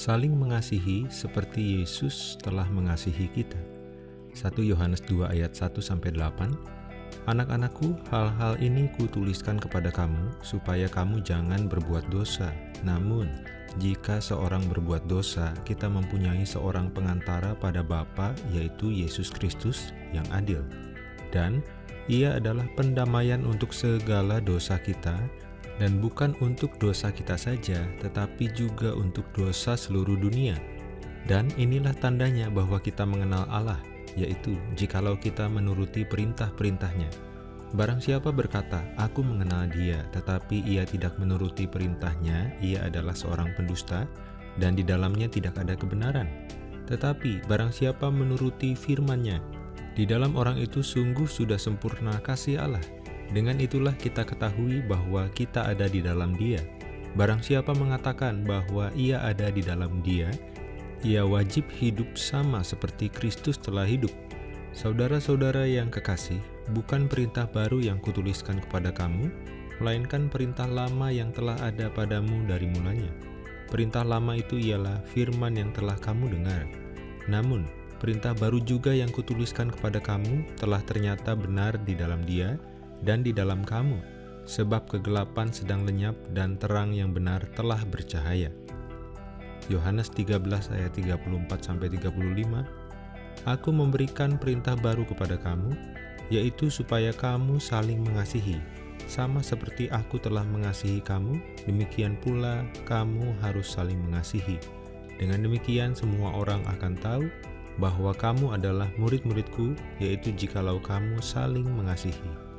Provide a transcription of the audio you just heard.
saling mengasihi seperti Yesus telah mengasihi kita. 1 Yohanes 2 ayat 1-8 Anak-anakku, hal-hal ini kutuliskan kepada kamu, supaya kamu jangan berbuat dosa. Namun, jika seorang berbuat dosa, kita mempunyai seorang pengantara pada Bapa, yaitu Yesus Kristus, yang adil. Dan ia adalah pendamaian untuk segala dosa kita, dan bukan untuk dosa kita saja, tetapi juga untuk dosa seluruh dunia. Dan inilah tandanya bahwa kita mengenal Allah, yaitu jikalau kita menuruti perintah-perintahnya. Barang siapa berkata, aku mengenal dia, tetapi ia tidak menuruti perintahnya, ia adalah seorang pendusta, dan di dalamnya tidak ada kebenaran. Tetapi barang siapa menuruti firman-Nya, di dalam orang itu sungguh sudah sempurna kasih Allah. Dengan itulah kita ketahui bahwa kita ada di dalam dia. Barang siapa mengatakan bahwa ia ada di dalam dia, ia wajib hidup sama seperti Kristus telah hidup. Saudara-saudara yang kekasih, bukan perintah baru yang kutuliskan kepada kamu, melainkan perintah lama yang telah ada padamu dari mulanya. Perintah lama itu ialah firman yang telah kamu dengar. Namun, perintah baru juga yang kutuliskan kepada kamu telah ternyata benar di dalam dia dan di dalam kamu, sebab kegelapan sedang lenyap dan terang yang benar telah bercahaya. Yohanes 13 ayat 34-35 Aku memberikan perintah baru kepada kamu, yaitu supaya kamu saling mengasihi. Sama seperti aku telah mengasihi kamu, demikian pula kamu harus saling mengasihi. Dengan demikian semua orang akan tahu bahwa kamu adalah murid-muridku, yaitu jikalau kamu saling mengasihi.